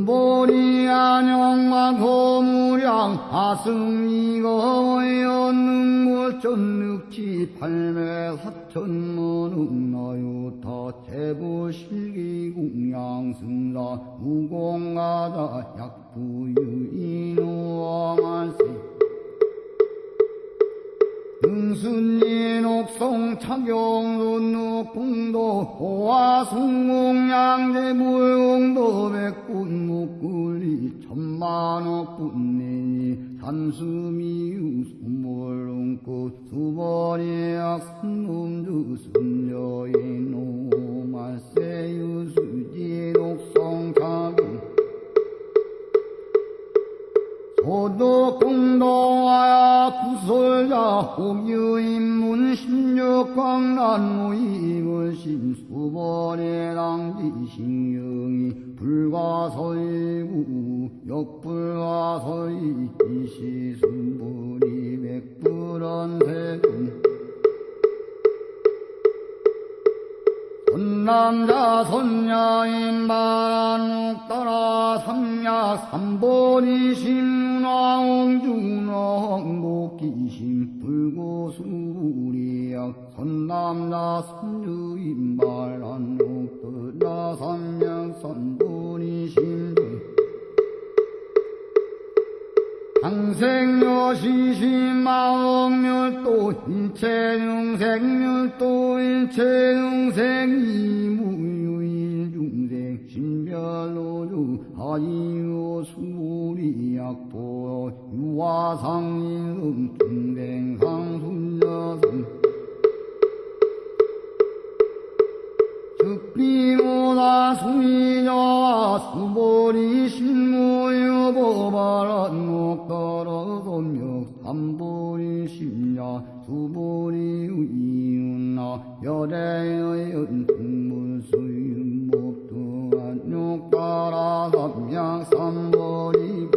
군보리 안영만 고무량 하승이거연능골 전늑지 팔매 사천문은 나유타 제부실기공양승사 무공가자 약부유인오만세 등순이 녹성 차경론노 풍도 호화 숭공양제 무용도 백군 목굴리 천만억 분내니 삼수미유 수몰롱꽃 수벌이 악순놈주 순여인 오말세 유 수지 녹성 차경 소독공동하야 구설자 홍유인문 십육광란 무임을 신수벌의 당지신경이 불가서이구 역불가서이 이시순불이 백불언세금 선남자 선녀인 바란옥 따라 삼약 삼보리 신왕중왕 복기신 불고수리약 선남자 선주인 바란옥 따라 삼약 삼보리 신 항생여시신마억멸도 일체용생멸도 일체용생이무유일중생 신별로주 하이요 수리약보 유화상인음 중생상순여승 즉비보다 수미녀와 수보리 신무여 보바란 목떨어서며 삼보리 심야 수보리 이윤나 열애의 연풍물수윤 목두한 욕따라 삼양 삼보리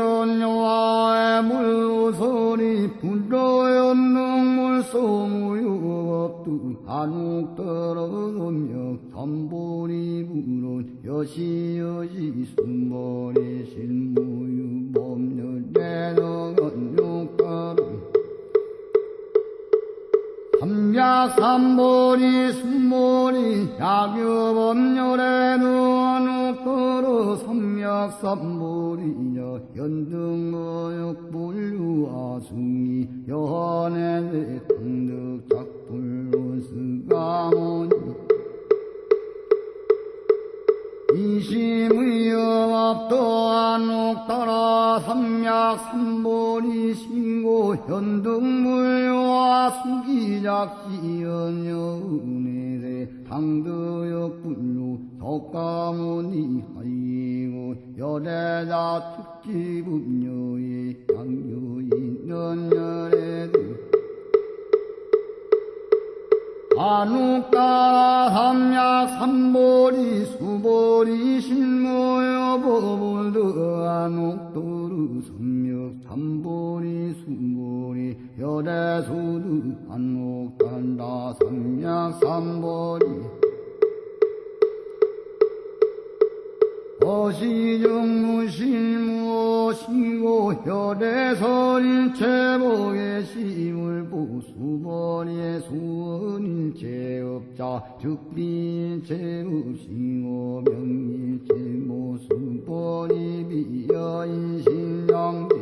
불야생존여와의 물소리 불러연능물 소무유업두 한옥 떨어오며 삼보리 불은 여시여시 순머리 신무유 법률내너건 욕따름 삼약삼보리 순보리 약유법률에 누워놓고로 삼약삼보리냐 연등어역불류아숭이 여한의 등득작불로 스가모니 이심의여압도한 옥따라 삼약 삼보리 신고 현등물와 수기작시연여 은혜세 신고에 당두역 분류 석가모니 하이고 열애자 특기 분녀의 양유 있는 열애들 안옥따라 삼약 삼보리 수보리 신모여 법을드 안옥도르 삼역 삼보리 수보리 열애수드 안옥단다 삼약 삼보리 어시정무실무시고 혈에서린 제복의 시물 보수벌의 수원일체 업자 즉비일체 없이고 명일체 모수벌이 비여인신양비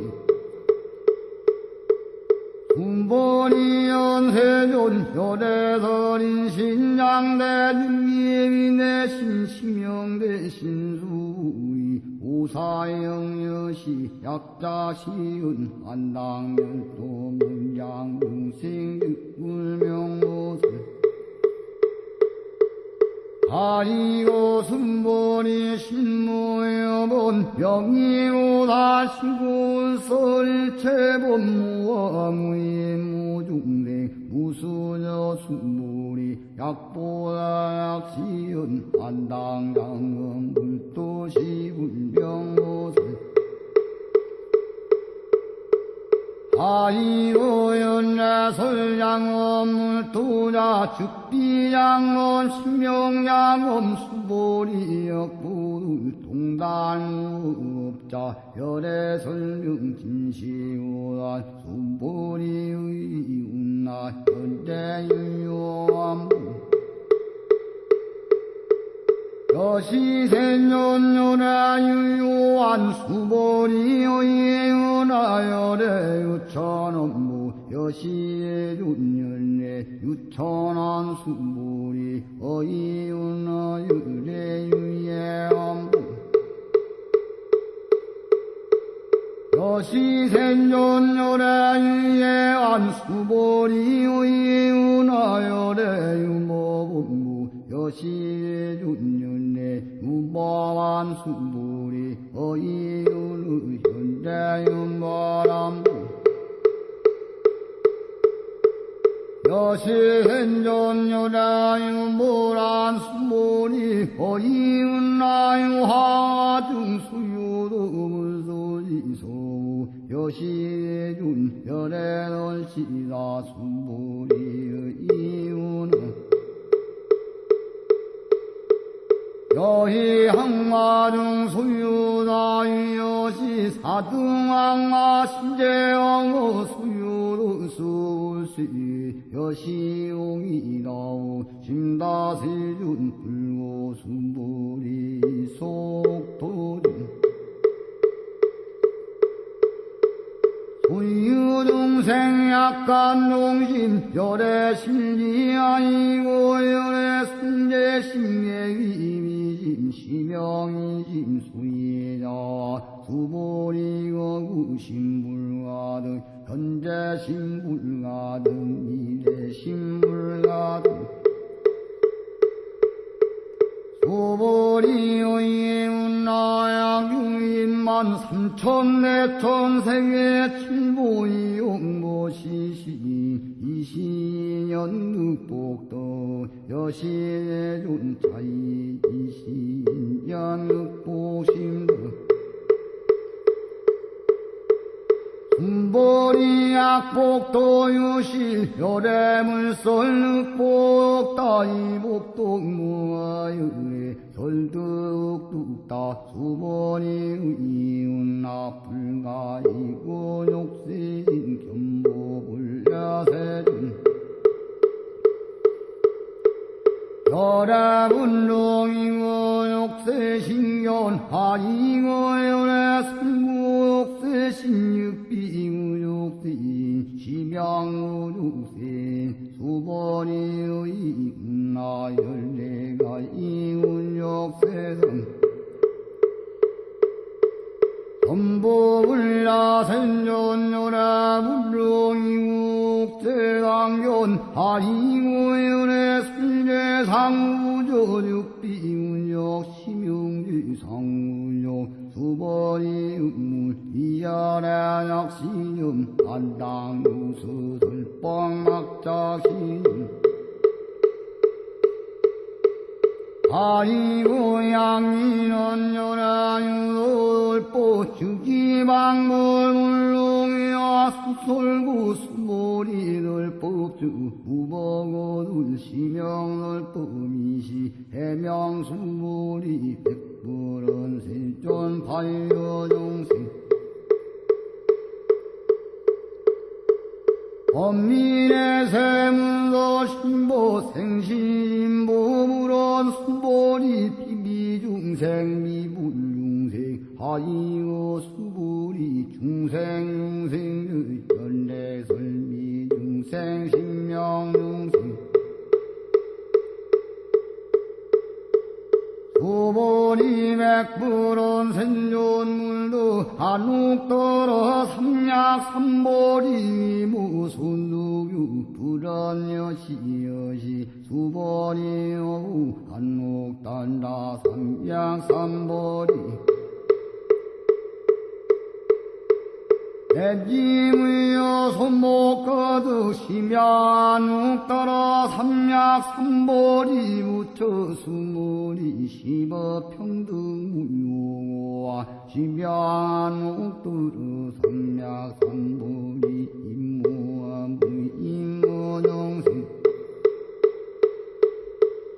군본이 연세존 혈에서린 신양대 중예위내 신심영대 신수의 오사영여시 약자시은 안당열도 문장중생 육불명모세 아이고 순본이 신모여본 명이오다시고 설체본무와무의 무중생 무수저 순본이 약보다 약시은 안당장은 물도시 불병모세. 아이로연나 설양엄 물도자 즉 비양엄 신명양엄 수보리역부를 동단무업자 열애설령 진시오라 수보리의 운나 현대유요암부 여시생년요나 유요한 수보리의 은하열의 유천업무 여시의 윤열의 유천한 수보리 어이윤하 유래 유예암부. 여시생존열의 유예한 수보리 의윤하열의 유모본무 여시의 윤년의 유보한 수보리 어이윤의 현대윤바람부 어이윤나 유하중 수유도물소지소 여시준 열애널시다 수보리의 이유는 여희 항마중 수유다이여시 사등항마 신재왕어 수유로 수시 여시용이다오 심다세준 불고 순보리 속도리 소유동생 약간 농심 열애 심리 아니고 열애 순재 심예위미심 시명이심 수예자 수보리고 구심불가등 현재 심불가등 미래 심불가등 소보리의 나야경인만 삼천 내천 생의 칠보이 용보시시 이시년 늑복도 여시의 존차이 이시년 늑복심도 순보리 약복도 유시 열애물설 늑복 따이복동무아유에 설득뚝다 수보리 이웃나 불가이고 욕신 견보불야세준 열애분롱이고 욕세 신견 하이고 열애 승국세 신육비구 욕세 심양우 육세 수보리의 운나 열내가 이운 욕세등 전보불라 생존요라 불로이국 대강견 하리무연의 순재상우저육비운역 심용지상우역 수번이 음물 이하라 약시념 안당우수들뻥막자시념. 아이고 양이는 연하유돌보 주기방물 물롱이야 수솔구 수모리들 법주 우버고들 시명들 범이시 해명수모리 백불은 세존 반려종생 엄민의 세문서 신보 생신보물원 수보리 비비중생 미불중생 하이오 수보리 중생중생의 연례설미중생 신명중생 수보리 맥불원 생존물도 한옥더러 삼약 삼보리 무순두규 불안여시여시 오후 한옥단다 삼약 삼보리 대지무여 손목 거두 심야누 따라 삼약 삼보리 무처 수모리 시버 평등무용와 심야누 따라 삼약 삼보리 임무와 무임무정생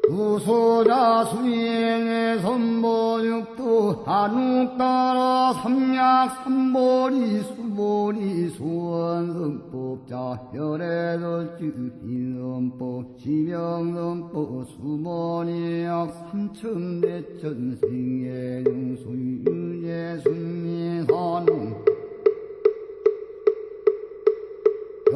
우소자 수행의 선보육도 한욱 따라 삼약 삼보리 수 보리 수원성법자 혈애설주 인선법 지명선법 수보리약 삼천대천생의 용수유예 순미산웅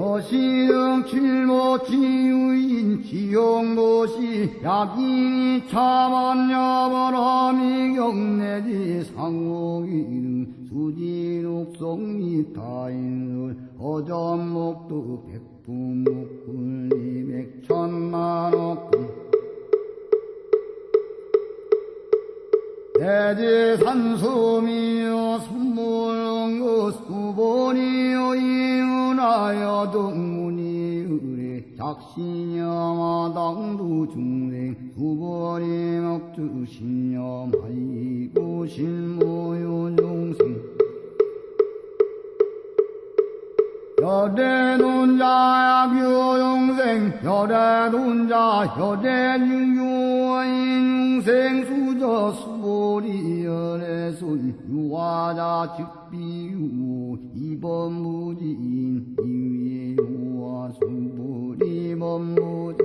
여시등 칠모치유인 지용도시 약이 차만여바람이 경내지 상옥이는 수지옥성미 타인을 어전목도 백부목굴리 백천만옥 대지산수미여 선물응그 수보니여 이은하여 동문이 의뢰 작신여 마당두 중생 수보니 먹주 신념하이고 실무요 중생 여대 논자 약유용생 여대 논자 여대 유유인 용생 수저 수보리 연애손 유화자 즉비유 이번 무지인 이위의 유화 수보리 법무저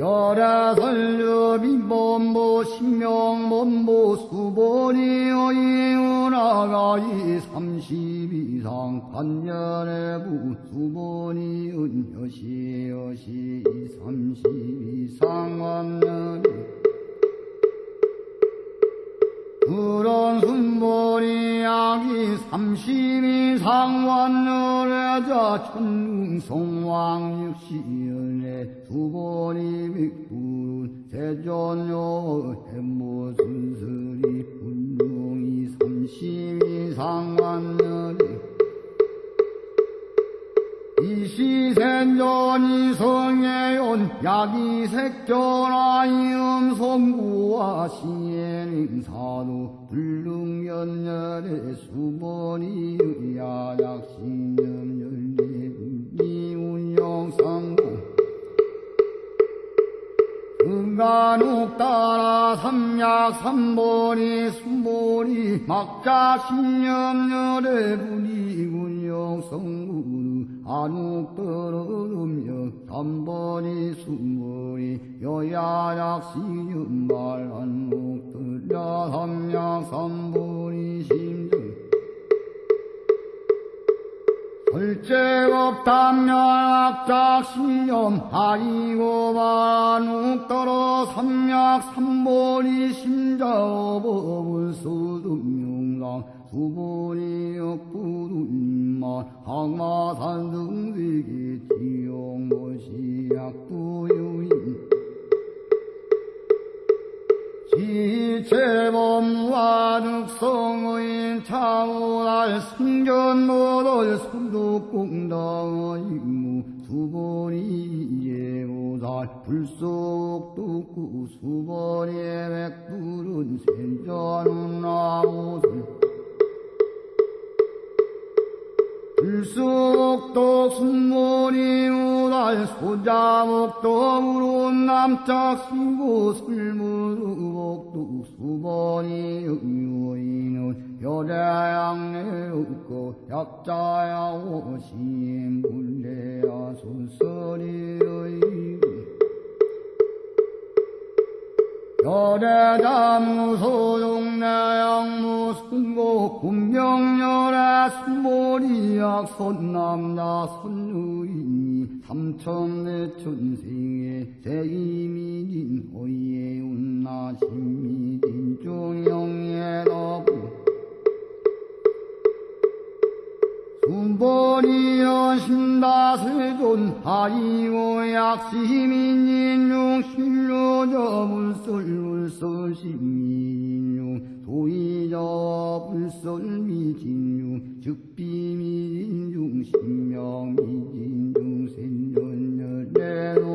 열애설류비 범보 신명범보 수보리어 이은하가이 삼십이상 반년의 부 수보니은 여시여시 삼십이상 완년이 그런 순보리 약이 삼십이상 완년의자 천궁성왕 육시연의 수보리 백불은 세존요 해모순슬이 분룡이 삼십이상 완년이 이시생전이 성애온 야기색전하이 음 성구와 시행사도 불능연열의 수번이 야약신념 열리분이 운영상고 은간욱 따라 삼약 삼보리 순보리 막자 신념열의 분이군영 성 구루 안욱 떨어르며 삼보리 순보리 여야약 시념말 안욱 들려 삼약 삼보리 심정 설제업 담약작 신념 하이고 반욱 떨어 삼약 삼보리 심자업업을 소등용랑 수보리 역부둔만 항마산 등세계 지용모시 약부유인 지체범무아득성의 참호날 승전노돌 손두공당의무 수번이 예고살 불속 뚝구 수번이 백불은 센전은 나무 술 불쑥도 순모니 우달 소자목도 무른 남짝시고 술무르복도 수번이 의유이는 여자양내 없고 약자야 오심 불레야 순서리의 여대자무소동내양무 순고 군명열의 순보리약 손남자 손유인이 삼천내 천생의 세이미진 호예 운나 신미진 중영의 너부 순보리여 신다세존 하이오 약시민인용 신료저 불설불설 신민인용 도의저 불설미진용 즉비미진중 신명미진중 생전열내노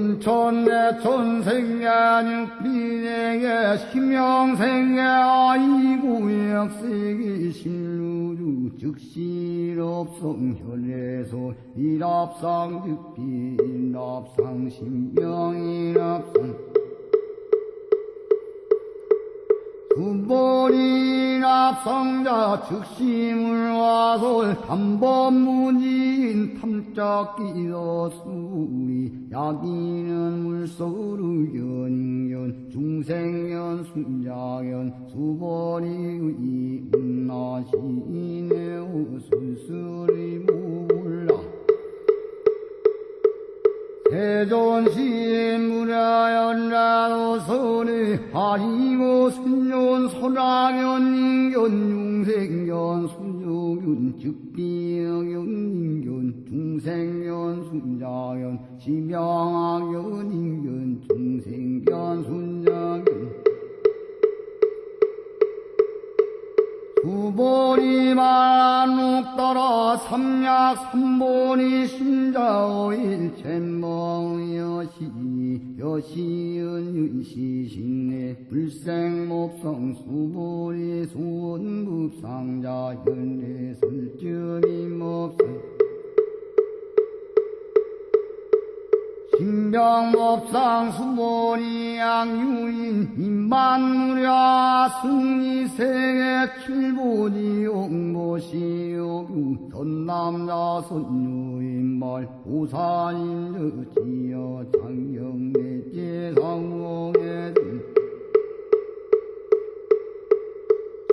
삼천내 천생야 육비내게 심영생에 아이구역세계 신루주 혈례소 일합상 즉비 일합상 신명일합상 군본인 합성자 즉심을 와솔 탐범무지인 탐짝기도 수위 야기는 물소르 연인견 중생견 순자견 수번이 운나시네 우술술이 몰라 대존신 무라연라도 선에 하이고 순yon 소라견 인견 중생견 순yo균 즉비견 인견 중생견 순자견 지명학견 인견 중생견 순자견 만옥 따라 삼약 삼보리 신자오일 잼멍 여시 여시은 윤시신내 불생목성 수보리 수원급상자 현례 설전이 몹성 신병법상 수보리 양유인 인만무랴 승리 세계 칠보지 옥모시오구 전남자 선유인말 오산인 저지여 장경내 제상봉에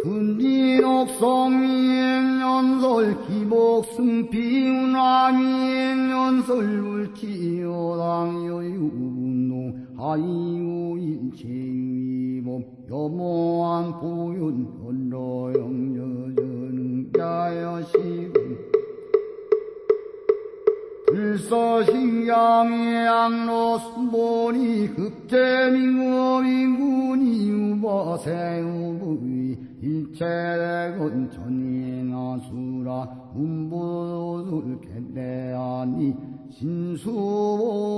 군진옥성미행연설 기복승피운왕미행연설 울치여당여 유분노 하이오 인체위법 여모한 보윤 언로영여전자여시군 불서신경의 양로 순본이 급제민국민군이 우버세우부이 일체군 천이나 수라 운부술 개대하니 신수봉행하니